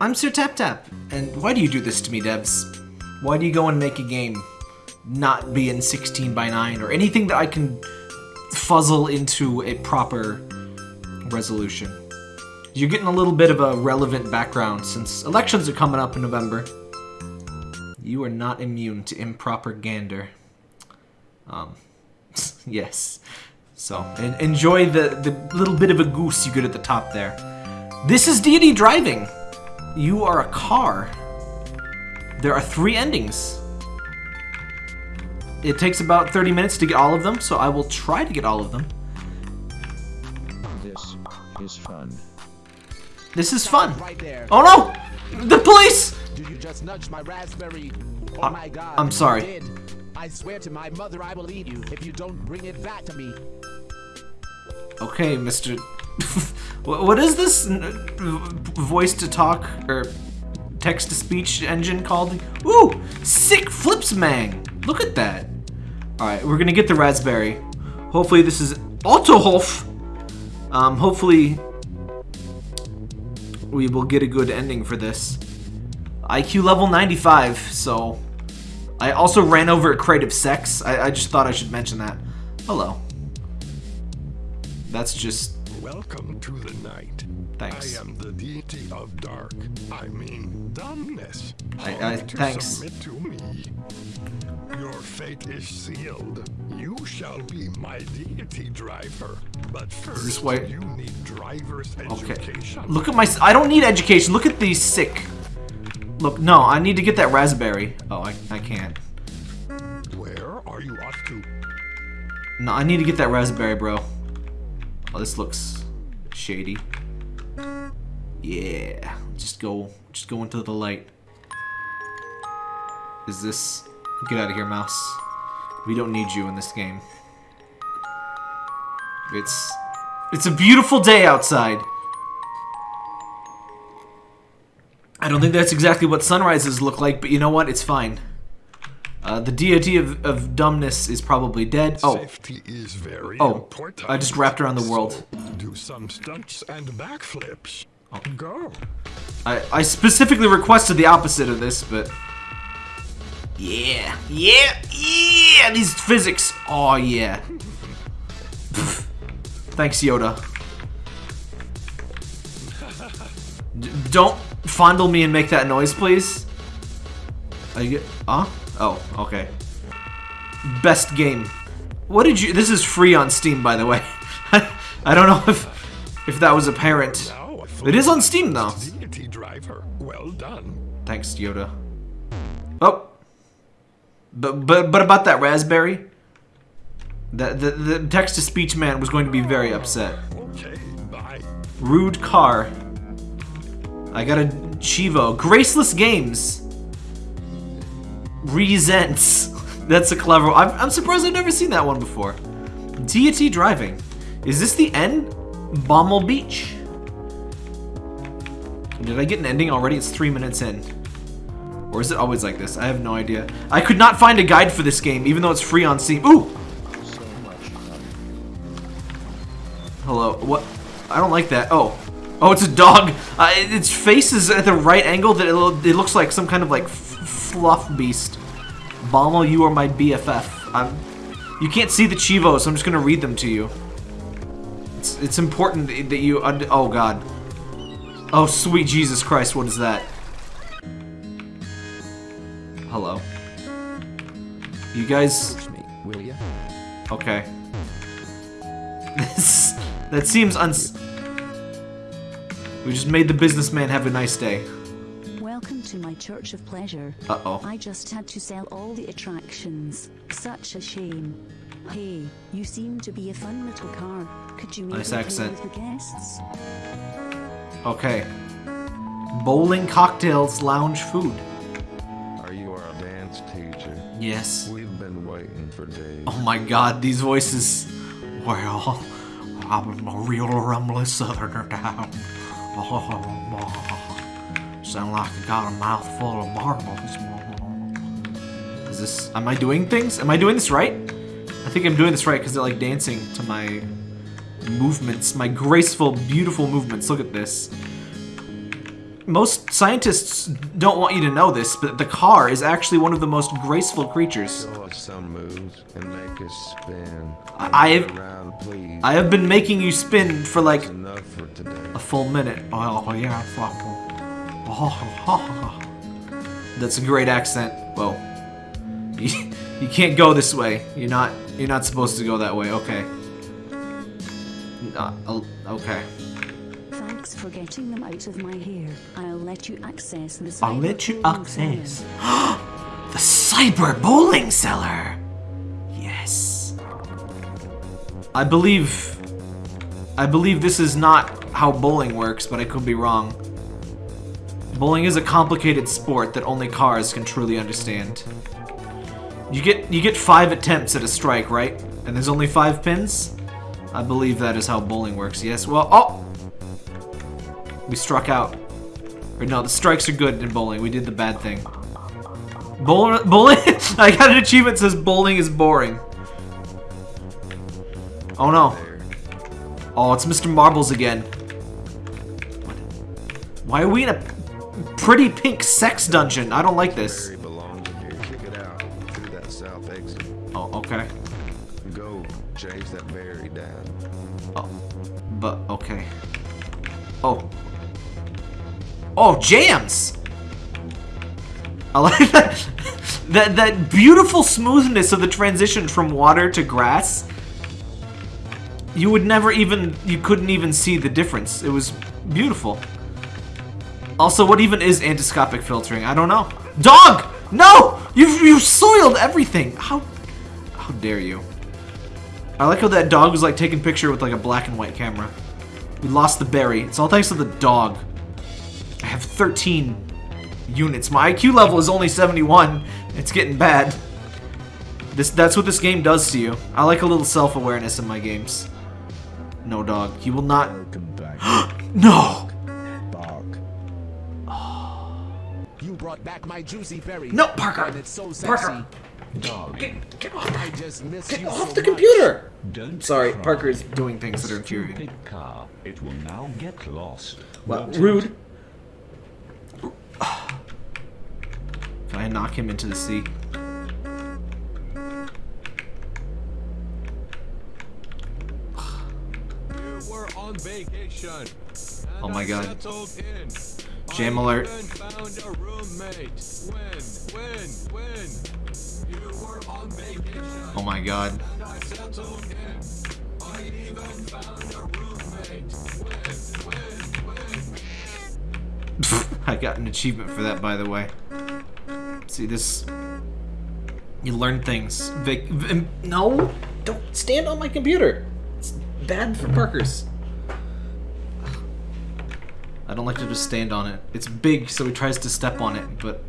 I'm Sir Tap Tap, and why do you do this to me, devs? Why do you go and make a game not be in 16 by 9 or anything that I can fuzzle into a proper resolution? You're getting a little bit of a relevant background since elections are coming up in November. You are not immune to improper gander. Um, yes. So, en enjoy the, the little bit of a goose you get at the top there. This is Deity Driving. You are a car. There are three endings. It takes about 30 minutes to get all of them, so I will try to get all of them. This is fun. This is fun. Right there. Oh no! The police! Did you just nudge my raspberry? Oh Uh, my god. I'm sorry. I swear to my mother I will eat you if you don't bring it back to me. Okay, Mr. Wha- what is this voice to talk or text to speech engine called? Ooh, sick flips mang. Look at that. All right, we're gonna get the raspberry. Hopefully this is Autohof. Um, hopefully we will get a good ending for this. IQ level 95, so I also ran over a crate of sex. I, I just thought I should mention that. Hello. That's just Welcome to the night. Thanks. I am the deity of dark. I mean, dumbness. I- I- to thanks. Submit to me. Your fate is sealed. You shall be my deity driver. But first, this you need driver's Okay. education. Look at my. I don't need education. Look at these sick. Look, no, I need to get that raspberry. Oh, I, I can't. Where are you off to? No, I need to get that raspberry, bro. Oh, this looks shady. Yeah, just go, just go into the light. Is this? Get out of here, mouse. We don't need you in this game. It's, it's a beautiful day outside. I don't think that's exactly what sunrises look like, but you know what? It's fine. Uh, the deity of, of dumbness is probably dead. Oh, Safety is very Oh, important. I just wrapped around the world. So, do some stunts and backflips. Oh. Go. I, I specifically requested the opposite of this, but... Yeah, yeah, yeah, these physics. Oh, yeah. Thanks, Yoda. D don't fondle me and make that noise, please. Are you... Huh? Oh, okay. Best game. What did you... This is free on Steam, by the way. I don't know if if that was apparent. It is on Steam, though. Driver. Well done. Thanks, Yoda. Oh. But but but about that raspberry. The the, the text to speech man was going to be very upset. Okay, bye. Rude car. I got a Chivo. Graceless Games. Resents. That's a clever. I'm, I'm surprised I've never seen that one before. Deity driving. Is this the end? Bommel Beach. Did I get an ending already? It's three minutes in. Or is it always like this? I have no idea. I could not find a guide for this game, even though it's free on Steam. Ooh! Hello. What? I don't like that. Oh. Oh, it's a dog. Uh, it- its face is at the right angle that it, lo- it looks like some kind of like fluff beast. Bommel, you are my BFF. I'm, you can't see the Chivos, so I'm just gonna read them to you. It's, it's important that you. Oh God. Oh sweet Jesus Christ! What is that? Hello. You guys. Me, will ya? Okay. That seems uns. We just made the businessman have a nice day. Welcome to my church of pleasure. Uh oh. I just had to sell all the attractions. Such a shame. Hey, you seem to be a fun little car. Could you maybe Nice accent. with the guests? Okay. Bowling, cocktails, lounge, food. Are you our dance teacher? Yes. We've been waiting for days. Oh my God, these voices. Well, I'm a real rumbly southerner down. Sound like I got a mouthful of marbles. Is this? Am I doing things? Am I doing this right? I think I'm doing this right because they're like dancing to my movements, my graceful, beautiful movements. Look at this. most scientists don't want you to know this, but the car is actually one of the most graceful creatures. Some moves and make us spin. I- I have- around. I have been making you spin for like for today. a full minute. Oh yeah, fuck. That's a great accent. Well, You, you can't go this way. You're not. You're not supposed to go that way. Okay. Uh, uh, okay. Thanks for getting them out of my hair. I'll let you access the I'll let you access. The cyber bowling cellar. Yes. I believe. I believe this is not how bowling works, but I could be wrong. Bowling is a complicated sport that only cars can truly understand. You get you get five attempts at a strike, right? And there's only five pins. I believe that is how bowling works. Yes. Well, oh, we struck out. Or no, the strikes are good in bowling. We did the bad thing. Bowl bowling. I got an achievement that says bowling is boring. Oh no. Oh, it's Mr. Marbles again. Why are we in a pretty pink sex dungeon? I don't like this. Barry belongs in here. Kick it out through that south exit. Oh, okay. Go chase that berry down. Oh, but okay. Oh. Oh, jams! I like that. that that beautiful smoothness of the transition from water to grass. You would never even you couldn't even see the difference. It was beautiful. Also, what even is endoscopic filtering? I don't know. Dog! No! You've you've soiled everything. How how dare you? I like how that dog was like taking picture with like a black and white camera. We lost the berry. It's all thanks to the dog. I have 13 units. My IQ level is only 71. It's getting bad. This that's what this game does to you. I like a little self-awareness in my games. No dog. He will not Welcome back, No! Brought back my juicy berry. No, Parker! And it's so sexy. Parker! Dog. Get, get off, I just miss get you off so the much. computer! Don't Sorry, cry. Parker's doing things that are infuriating. Car. It will now get lost. Well, Won't rude. Can I knock him into the sea? You were on vacation. Oh my God. Jam alert. found a roommate. When, when, when? You were on. Oh my god. I got an achievement for that, by the way. See this? You learn things. Vic, no, don't stand on my computer. It's bad for Parker's. I don't like to just stand on it. It's big, so he tries to step on it, but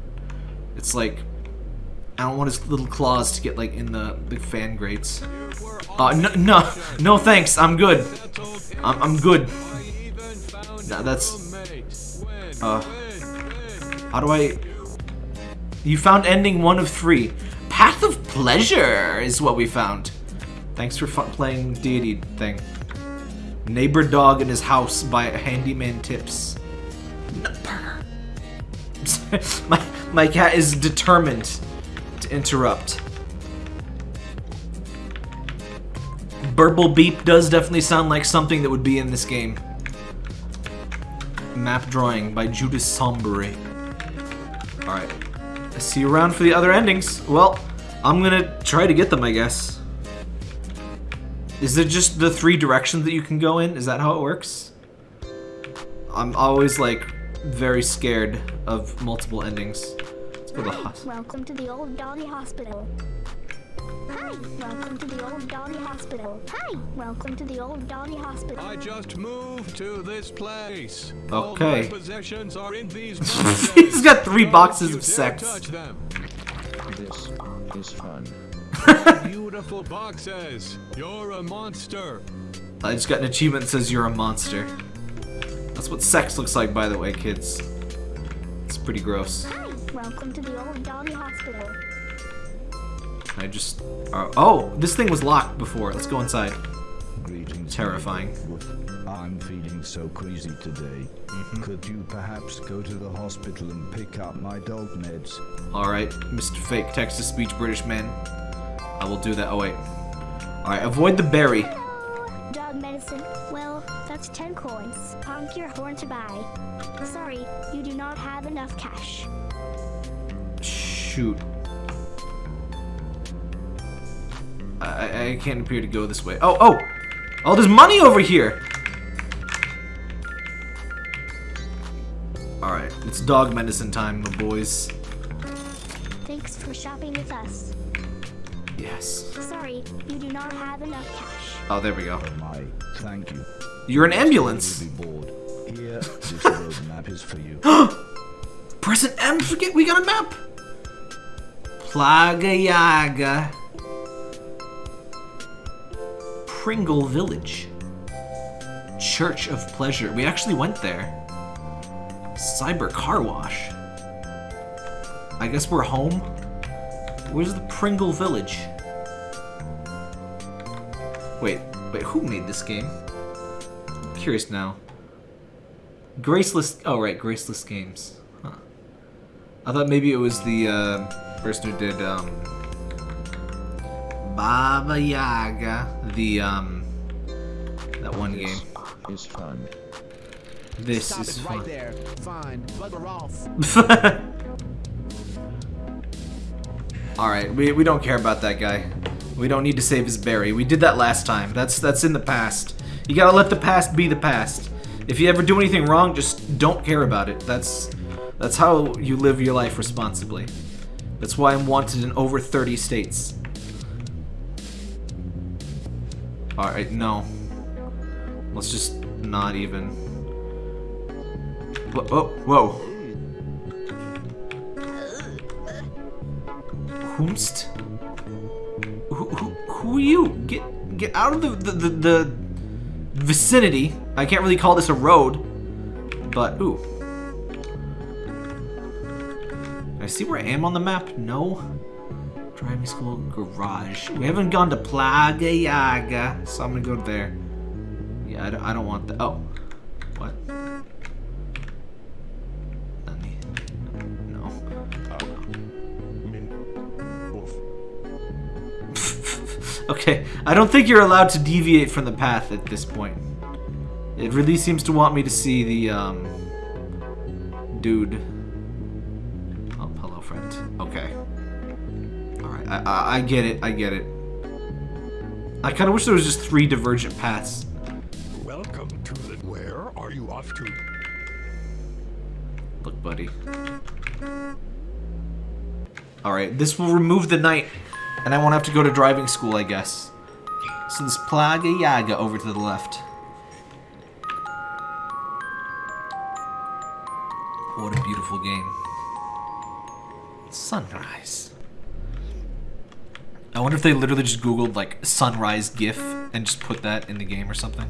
it's like I don't want his little claws to get like in the the fan grates. Uh, no, no, no, thanks. I'm good. I'm, I'm good. Nah, that's- Uh? How do I? You found ending one of three. Path of Pleasure is what we found. Thanks for playing deity thing. Neighbor dog in his house by handyman tips. No, Parker. my my cat is determined to interrupt. Burble beep does definitely sound like something that would be in this game. Map drawing by Judas Sombury. Alright. See you around for the other endings. Well, I'm gonna try to get them, I guess. Is it just the three directions that you can go in? Is that how it works? I'm always, like, very scared of multiple endings. Let's go to the Hi, hos- welcome to the old doggy hospital. Hi, welcome to the old doggy hospital. Hi, welcome to the old doggy hospital. I just moved to this place. Okay. All my possessions are in these He's got three boxes of sex. touch them. This is fun. Beautiful boxes. You're a monster. I just got an achievement that says you're a monster. That's what sex looks like, by the way, kids. It's pretty gross. Hi, welcome to the old doggy hospital. I just... Uh, oh, this thing was locked before. Let's go inside. Greetings. Terrifying. I'm feeling so queasy today. Mm-hmm. Could you perhaps go to the hospital and pick up my dog meds? Alright, Mr. Fake text-to-speech British man. I will do that. Oh, wait. Alright, avoid the berry. Dog medicine. Well, that's 10 coins. Honk your horn to buy. Sorry, you do not have enough cash. Shoot. I, I- I can't appear to go this way. Oh, oh! Oh, there's money over here! Alright, it's dog medicine time, my boys. Thanks for shopping with us. Yes. Sorry, you do not have enough cash. Oh, there we go. My, thank you. You're an ambulance! You'll be bored. Here, this road map is for you. Present M, forget we got a map! Plaga Yaga. Pringle Village. Church of Pleasure. We actually went there. Cyber Car Wash. I guess we're home. Where's the Pringle Village? Wait, wait, who made this game? I'm curious now. Graceless. Oh, right, Graceless Games. Huh. I thought maybe it was the uh, person who did um, Baba Yaga, the um, that one game. It's fun. This Stop is it fun. right there. Fine. Bugger off. Alright, we, we don't care about that guy. We don't need to save his berry. We did that last time. That's that's in the past. You gotta let the past be the past. If you ever do anything wrong, just don't care about it. That's that's how you live your life responsibly. That's why I'm wanted in over 30 states. Alright, no. Let's just not even. Whoa, oh, whoa. Whomst? Who, who, who are you? Get get out of the, the, the, the vicinity. I can't really call this a road, but ooh. I see where I am on the map? No. Driving school garage. We haven't gone to Plaga Yaga, so I'm gonna go there. Yeah, I don't, I don't want that. Oh, what? Okay, I don't think you're allowed to deviate from the path at this point. It really seems to want me to see the, um... Dude. Oh, hello, friend. Okay. Alright, I, I, I get it, I get it. I kind of wish there was just three divergent paths. Welcome to the. Where are you off to? Look, buddy. Alright, this will remove the night, and I won't have to go to driving school, I guess. So this Plaga Yaga over to the left. What a beautiful game. Sunrise. I wonder if they literally just googled, like, sunrise GIF and just put that in the game or something.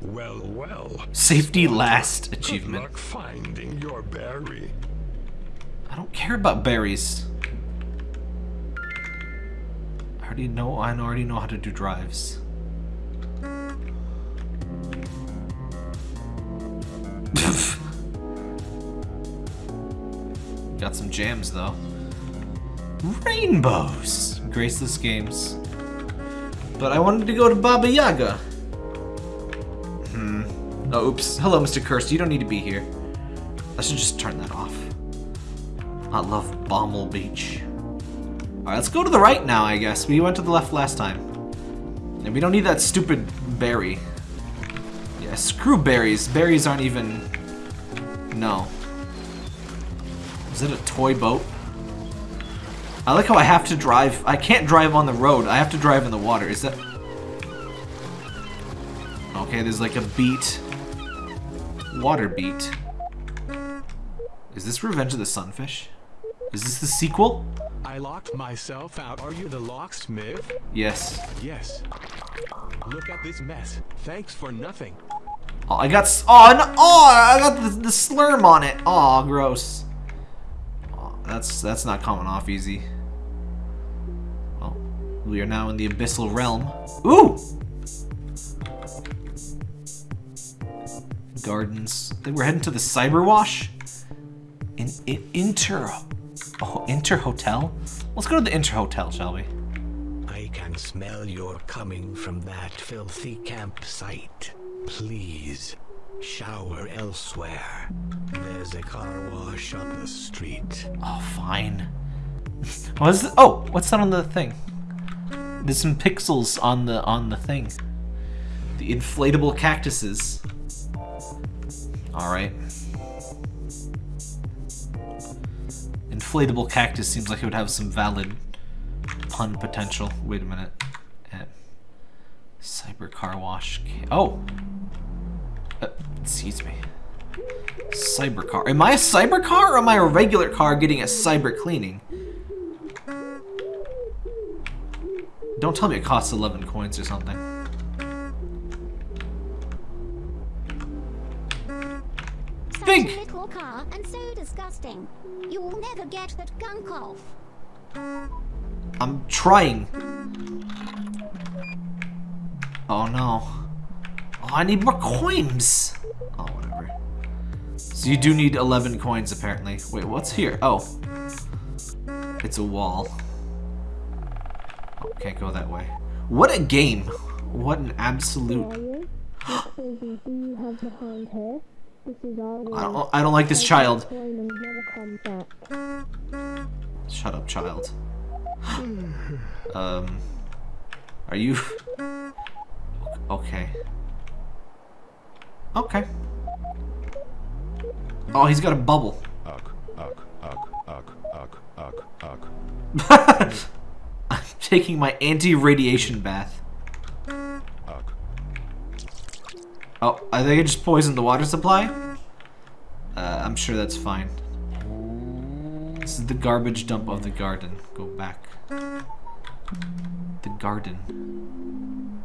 Well, well. Safety last Good achievement. luck finding your berry. I don't care about berries. I already know. I already know how to do drives. Got some jams though. Rainbows, graceless games. But I wanted to go to Baba Yaga. Hmm. Oh, oops. Hello, Mr. Cursed. You don't need to be here. I should just turn that off. I love Bommel Beach. Alright, let's go to the right now, I guess. We went to the left last time. And we don't need that stupid berry. Yeah, screw berries. Berries aren't even... No. Is it a toy boat? I like how I have to drive... I can't drive on the road. I have to drive in the water. Is that... Okay, there's like a beat. Water beat. Is this Revenge of the Sunfish? Is this the sequel? I locked myself out. Are you the locksmith? Yes. Yes. Look at this mess. Thanks for nothing. Oh, I got. Oh, no, oh, I got the, the slurm on it. Oh, gross. Oh, that's that's not coming off easy. Oh, We are now in the abyssal realm. Ooh! Gardens. We're heading to the Cyber Wash. In, in Inter... Oh, Inter Hotel? Let's go to the Inter Hotel, shall we? I can smell your coming from that filthy campsite. Please, shower elsewhere. There's a car wash up the street. Oh, fine. What's the, oh, what's that on the thing? There's some pixels on the on the thing. The inflatable cactuses. All right. Inflatable cactus seems like it would have some valid pun potential. Wait a minute. Eh. Cyber car wash. Oh. Uh, excuse me. Cyber car. Am I a cyber car or am I a regular car getting a cyber cleaning? Don't tell me it costs 11 coins or something. Such Big. a little car and so disgusting. You will never get that gunk off. I'm trying. Oh no. Oh, I need more coins. Oh, whatever. So you do need 11 coins, apparently. Wait, what's here? Oh. It's a wall. Oh, can't go that way. What a game. What an absolute... I don't, I don't like this child. Shut up, child. um... Are you... Okay. Okay. Oh, he's got a bubble. Ugh, ugh, ugh, ugh, ugh, ugh, ugh. I'm taking my anti-radiation bath. Ugh. Oh, I think I just poisoned the water supply? Uh, I'm sure that's fine. This is the garbage dump of the garden. Go back. The garden.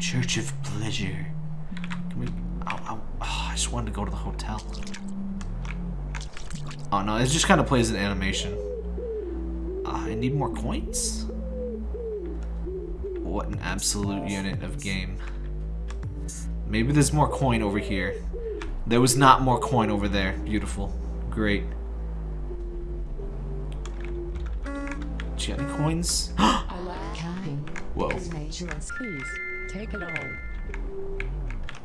Church of Pleasure. Can we... Oh, oh, oh, I just wanted to go to the hotel. Oh no, it just kind of plays an animation. Uh, I need more coins? What an absolute unit of game. Maybe there's more coin over here. There was not more coin over there. Beautiful. Great. Any coins? Whoa.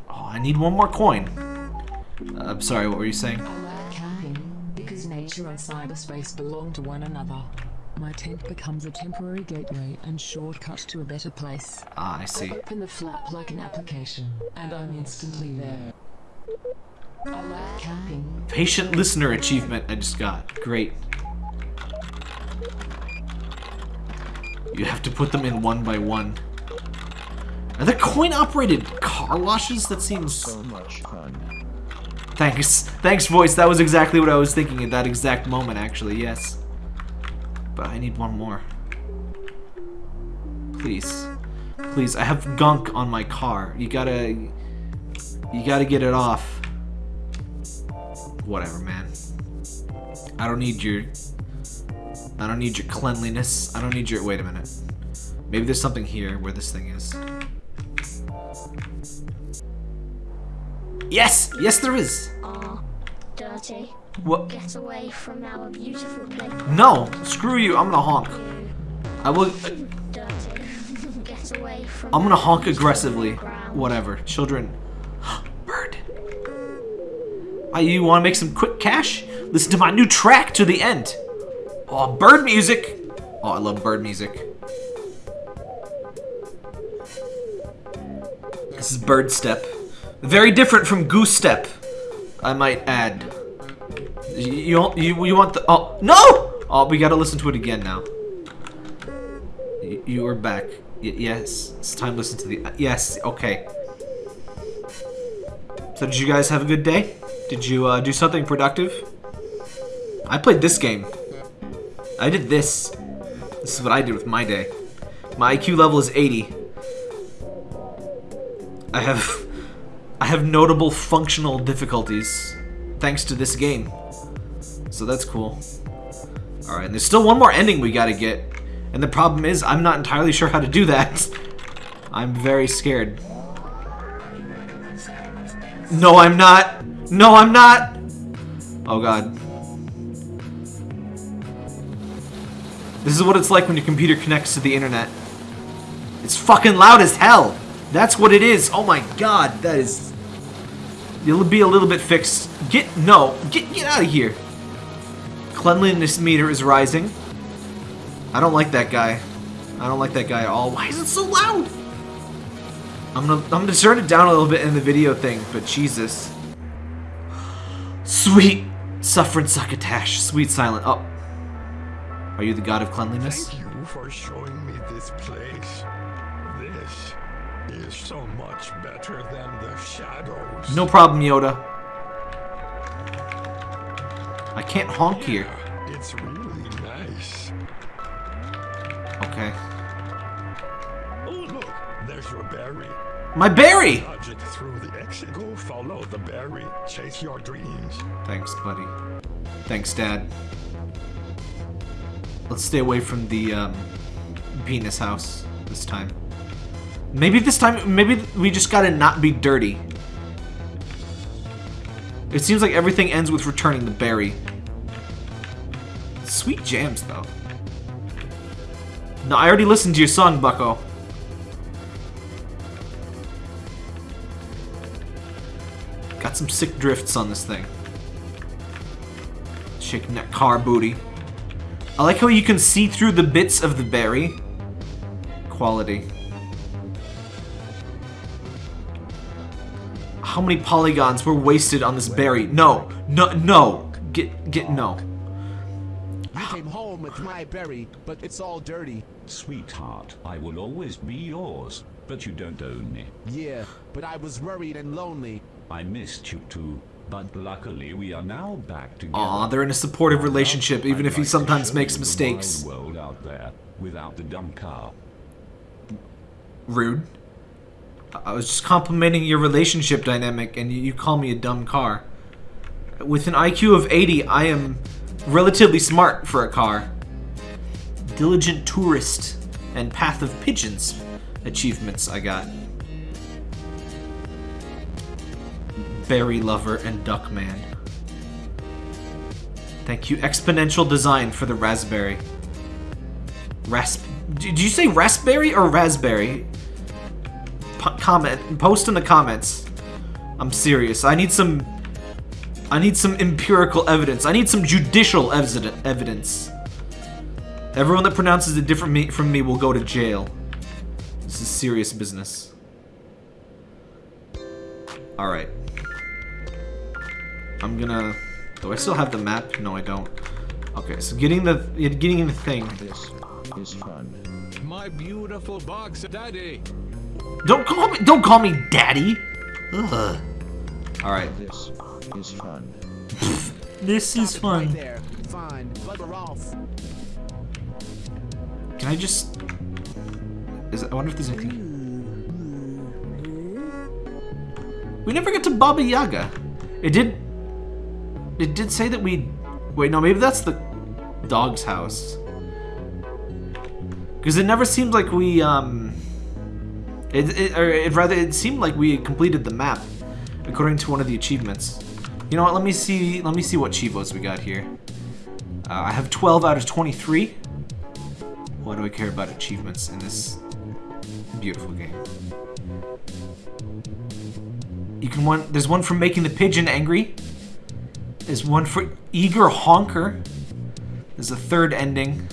Oh, I need one more coin. Uh, I'm sorry, what were you saying? I like camping because nature and cyberspace belong to one another. My tent becomes a temporary gateway and shortcut to a better place. Ah, I see. Open the flap like an application, and I'm instantly there. I like camping. Patient listener achievement I just got. Great. You have to put them in one by one. Are there coin-operated car washes? That seems... So much fun. Thanks. Thanks, voice. That was exactly what I was thinking at that exact moment, actually. Yes. But I need one more. Please. Please, I have gunk on my car. You gotta... You gotta get it off. Whatever, man. I don't need your... I don't need your cleanliness. I don't need your... Wait a minute. Maybe there's something here where this thing is. Yes! Yes, there is! Ah, dirty. What? Get away from our beautiful place. No! Screw you, I'm gonna honk. I will... Get away from I'm gonna honk aggressively. ground. Whatever. Children. Bird. Ah, you wanna make some quick cash? Listen to my new track to the end. Oh, bird music! Oh, I love bird music. This is bird step. Very different from goose step, I might add. You, you, you, want the... Oh, no! Oh, we gotta listen to it again now. You, you are back. Y yes, it's time to listen to the... yes, okay. So did you guys have a good day? Did you uh, do something productive? I played this game. I did this. This is what I did with my day. My IQ level is 80. I have... I have notable functional difficulties thanks to this game. So that's cool. Alright, and there's still one more ending we gotta get. And the problem is, I'm not entirely sure how to do that. I'm very scared. No, I'm not. No, I'm not. Oh, God. This is what it's like when your computer connects to the internet. It's fucking loud as hell. That's what it is. Oh my god, that is... It'll be a little bit fixed. Get... No. Get, get out of here. Cleanliness meter is rising. I don't like that guy. I don't like that guy at all. Why is it so loud? I'm gonna, I'm gonna turn it down a little bit in the video thing, but Jesus. Sweet suffering succotash. Sweet silent. Oh. Are you the god of cleanliness? Thank you for showing me this place. This is so much better than the shadows. No problem, Yoda. I can't honk here. It's really nice. Okay. Oh, look, there's your berry. My berry! Dodge it through the exit. Go follow the berry. Chase your dreams. Thanks, buddy. Thanks, Dad. Let's stay away from the um, penis house this time. Maybe this time, maybe we just gotta not be dirty. It seems like everything ends with returning the berry. Sweet jams, though. No, I already listened to your song, Bucko. Got some sick drifts on this thing. Shaking that car booty. I like how you can see through the bits of the berry. Quality. How many polygons were wasted on this berry? No, no, no. Get, get, no. You came home with my berry, but it's all dirty. Sweetheart, I will always be yours, but you don't own me. Yeah, but I was worried and lonely. I missed you too, but luckily we are now back together. Aw, they're in a supportive relationship, even if he I'd like to sometimes show makes you mistakes. wide world out there without the dumb car. Rude. I was just complimenting your relationship dynamic, and you, call me a dumb car. With an IQ of 80, I am relatively smart for a car. Diligent tourist and path of pigeons achievements I got. Berry lover and duck man. Thank you, exponential design for the raspberry. Rasp. Did you say raspberry or raspberry? P comment. Post in the comments. I'm serious. I need some. I need some empirical evidence. I need some judicial evidence. Everyone that pronounces it different me from me will go to jail. This is serious business. All right. I'm gonna. Do I still have the map? No, I don't. Okay, so getting the getting the thing. This is fun. My beautiful box, Daddy. Don't call me. Don't call me daddy. Ugh. All right. This is fun. This is Stop right fun. there. Fine, bugger off. Can I just? Is I wonder if there's anything. We never get to Baba Yaga. It did. It did say that we. Wait, no, maybe that's the dog's house. Because it never seemed like we um. It, it or it rather it seemed like we had completed the map, according to one of the achievements. You know what? Let me see. Let me see what chivos we got here. Uh, I have 12 out of 23. Why do I care about achievements in this beautiful game? You can. There's one for making the pigeon angry. There's one for eager honker. There's a third ending.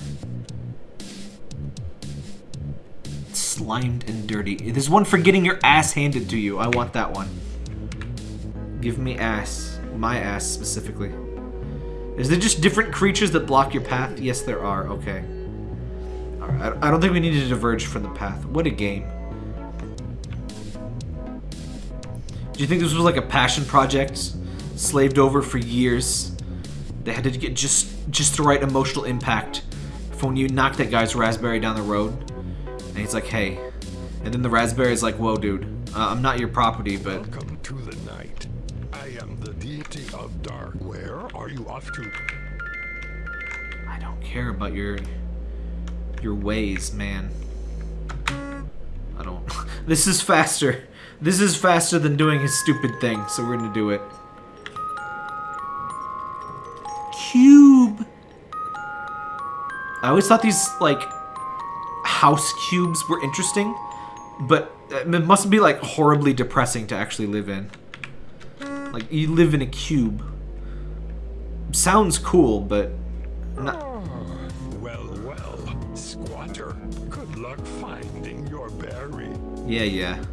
Slimed and dirty. There's one for getting your ass handed to you. I want that one. Give me ass. My ass specifically. Is there just different creatures that block your path? Yes, there are. Okay. Alright, I don't think we need to diverge from the path. What a game. Do you think this was like a passion project? Slaved over for years? They had to get just just the right emotional impact for when you knock that guy's raspberry down the road. And he's like, hey. And then the raspberry's like, whoa, dude. Uh, I'm not your property, but... Welcome to the night. I am the deity of dark. Where are you off to? I don't care about your Your ways, man. I don't... this is faster. This is faster than doing his stupid thing, so we're gonna do it. Cube! I always thought these, like, house cubes were interesting, but uh, it must be, like, horribly depressing to actually live in. Like, you live in a cube. Sounds cool, but... Not... Well, well, squatter. Good luck finding your berry. Yeah, yeah.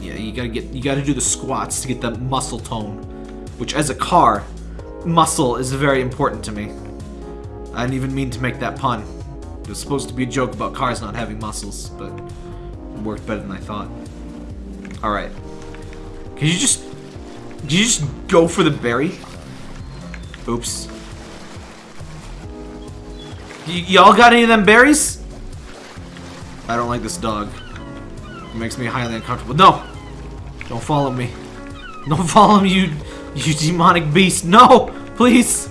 Yeah, you gotta get, you gotta do the squats to get the muscle tone. Which, as a car, muscle is very important to me. I didn't even mean to make that pun. It was supposed to be a joke about cars not having muscles, but it worked better than I thought. Alright. Can you just... Can you just go for the berry? Oops. y'all got any of them berries? I don't like this dog. It makes me highly uncomfortable. No! Don't follow me. Don't follow me, you, you demonic beast. No! Please!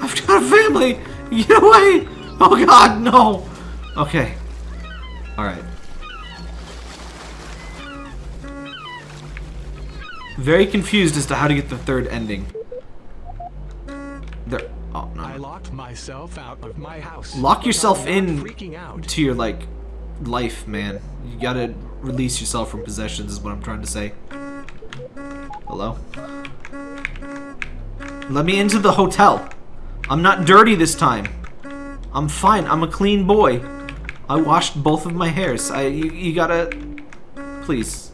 I've got a family! Get away! Oh god, no! Okay. Alright. Very confused as to how to get the third ending. There. Oh no. I locked myself out of my house. Lock yourself in out. to your like life, man. You gotta release yourself from possessions is what I'm trying to say. Hello? Let me into the hotel. I'm not dirty this time. I'm fine. I'm a clean boy. I washed both of my hairs. I you, you gotta please.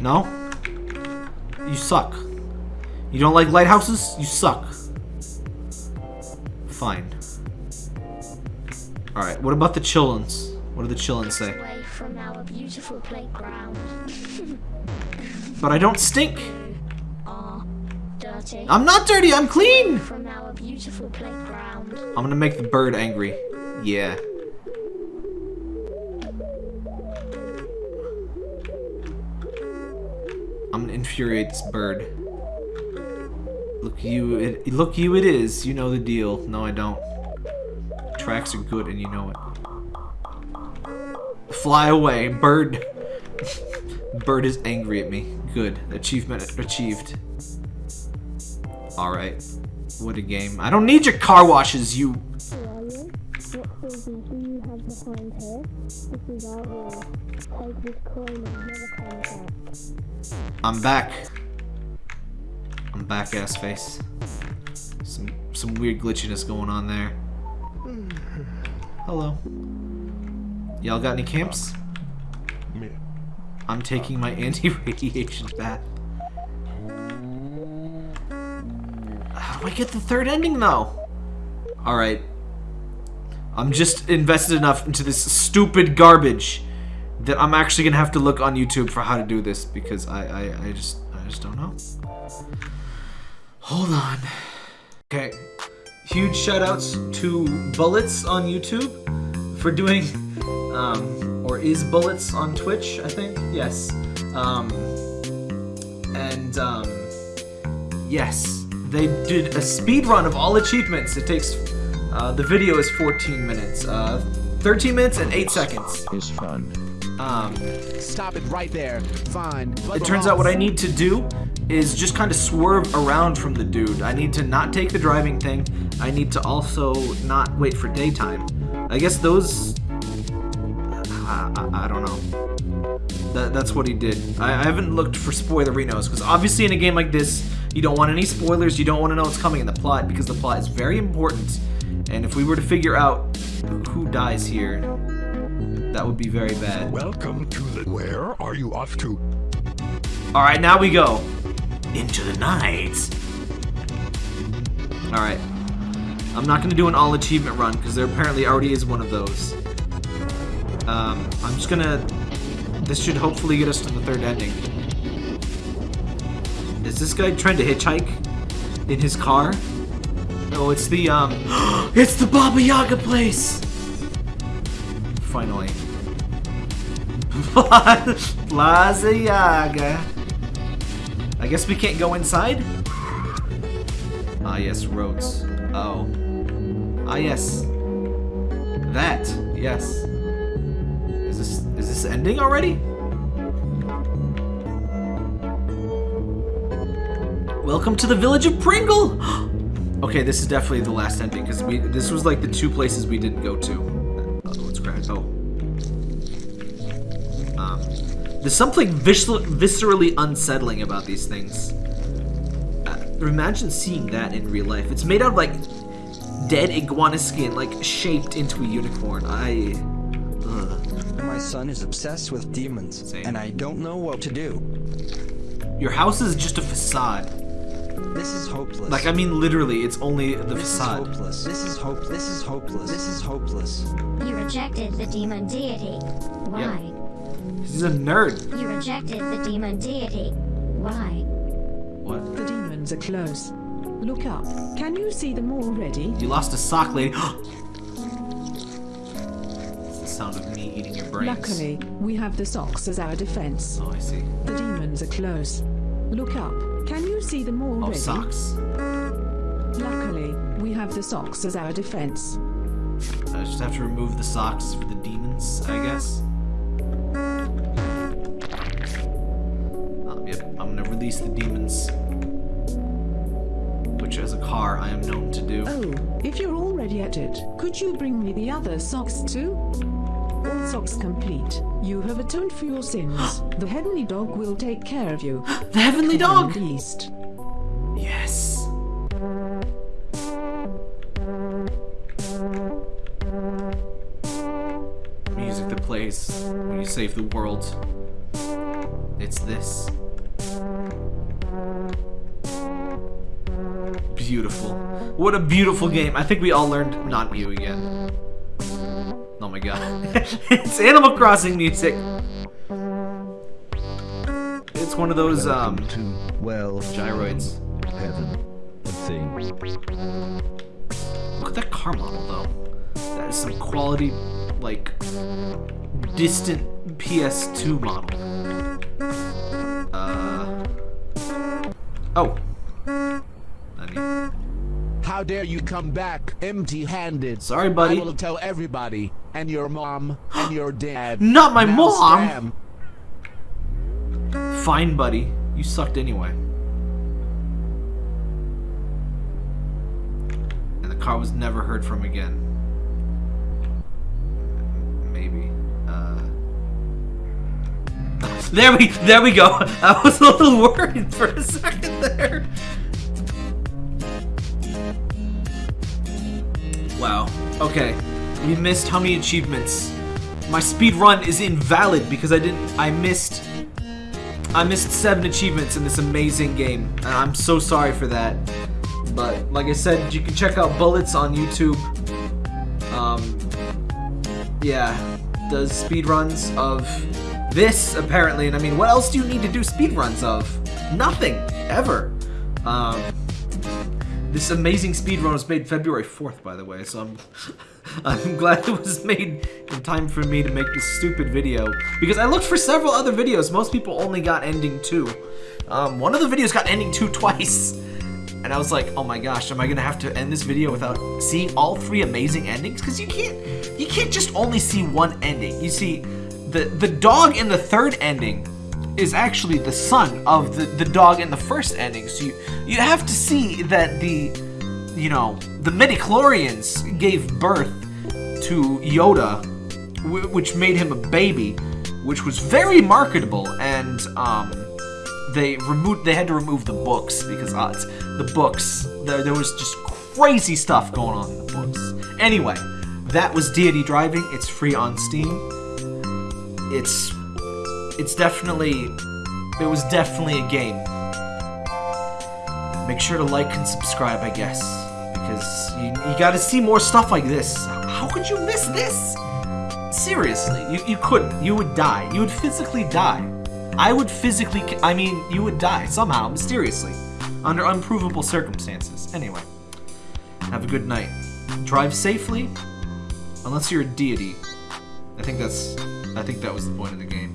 No? You suck. You don't like lighthouses? You suck. Fine. Alright, what about the chillins? What do the chillins say? Away from our beautiful playground. But I don't stink. Dirty. I'm not dirty, I'm clean! From our beautiful playground. I'm gonna make the bird angry. Yeah. I'm gonna infuriate this bird. Look you it look you it is. You know the deal. No I don't. Tracks are good and you know it. Fly away, bird. bird is angry at me. Good. Achievement achieved. Alright. What a game. I don't need your car washes, you... I'm back. I'm back, ass face. Some some weird glitchiness going on there. Hello. Y'all got any camps? I'm taking my anti-radiation bath. I get the third ending, though? Alright. I'm just invested enough into this stupid garbage that I'm actually gonna have to look on YouTube for how to do this because I, I, I just I just don't know. Hold on. Okay. Huge shoutouts to Bullets on YouTube for doing um, or is Bullets on Twitch, I think. Yes. Um, and um, yes, they did a speed run of all achievements. It takes uh, the video is 14 minutes, uh, 13 minutes and 8 seconds. Is fun. Um, Stop it right there. Fine. it turns out what I need to do is just kind of swerve around from the dude. I need to not take the driving thing. I need to also not wait for daytime. I guess those... I, I, I don't know. That, that's what he did. I, I haven't looked for spoilerinos, because obviously in a game like this, you don't want any spoilers, you don't want to know what's coming in the plot, because the plot is very important. And if we were to figure out who dies here, that would be very bad. Welcome to the. Where are you off to? Alright, now we go. Into the night. Alright. I'm not going to do an all achievement run, because there apparently already is one of those. Um, I'm just going to... This should hopefully get us to the third ending. Is this guy trying to hitchhike? In his car? No, it's the, um... it's the Baba Yaga place! Finally. Plaza Yaga. I guess we can't go inside? Ah, yes, roads. Oh. Ah, yes. That, yes. Is this is this ending already? Welcome to the village of Pringle. okay, this is definitely the last ending because we this was like the two places we didn't go to. Oh, what's cracked? Oh. Um, there's something vis viscerally unsettling about these things. Uh, imagine seeing that in real life. It's made out of like dead iguana skin, like shaped into a unicorn. I. Ugh. My son is obsessed with demons, and I don't know what to do. Your house is just a facade. This is hopeless. Like I mean, literally, it's only the this facade. is hopeless. This is hope. This is hopeless. This is hopeless. You rejected the demon deity. Why? He's a nerd. You rejected the demon deity. Why? What? The demons are close. Look up. Can you see them already? You lost a sock, lady. it's the sound of me eating your brains. Luckily, we have the socks as our defense. Oh, I see. The demons are close. Look up. Can you see them already? Oh, socks. Luckily, we have the socks as our defense. I just have to remove the socks for the demons, I guess. Um, yep, I'm gonna release the demons. Which, as a car, I am known to do. Oh, if you're already at it, could you bring me the other socks too? All socks complete. You have atoned for your sins. the heavenly dog will take care of you. the heavenly dog! The east. Yes. Music that plays when you save the world. It's this. Beautiful. What a beautiful game. I think we all learned not Mew again. Oh my god. it's Animal Crossing music. It's one of those um to well gyroids. heaven thing. Look at that car model though. That is some quality like distant PS2 model. Uh Oh. Nani. How dare you come back empty-handed? Sorry, buddy. I will tell everybody, and your mom, and your dad. Not my mom! scram. Fine, buddy. You sucked anyway. And the car was never heard from again. Maybe. Uh... There we, there we go. I was a little worried for a second there. Wow. Okay. We missed how many achievements? My speed run is invalid because I didn't. I missed. I missed seven achievements in this amazing game, and I'm so sorry for that. But like I said, you can check out Bullets on YouTube. Um, yeah, does speed runs of this apparently, and I mean, what else do you need to do speed runs of? Nothing ever. Um, this amazing speedrun was made February 4th, by the way, so I'm, I'm glad it was made in time for me to make this stupid video. Because I looked for several other videos. Most people only got ending 2. Um, one of the videos got ending 2 twice. And I was like, oh my gosh, am I gonna have to end this video without seeing all three amazing endings? Because you can't, you can't just only see one ending. You see, the, the dog in the third ending is actually the son of the, the dog in the first ending. So you, you have to see that the, you know, the midichlorians gave birth to Yoda, wh- which made him a baby, which was very marketable, and um, they removed they had to remove the books because uh, the books there, there was just crazy stuff going on in the books. Anyway, that was Deity Driving. It's free on Steam. It's it's definitely it was definitely a game. Make sure to like and subscribe, I guess, because you, you got to see more stuff like this. How could you miss this? Seriously, you, you couldn't. You would die. You would physically die. I would physically, I mean, you would die somehow, mysteriously, under unprovable circumstances. Anyway, have a good night. Drive safely, unless you're a deity. I think that's, I think that was the point of the game.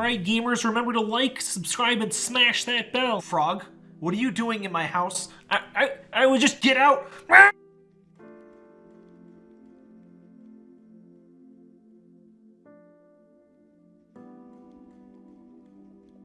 Alright, gamers, remember to like, subscribe, and smash that bell. Frog, what are you doing in my house? I, I, I would just get out.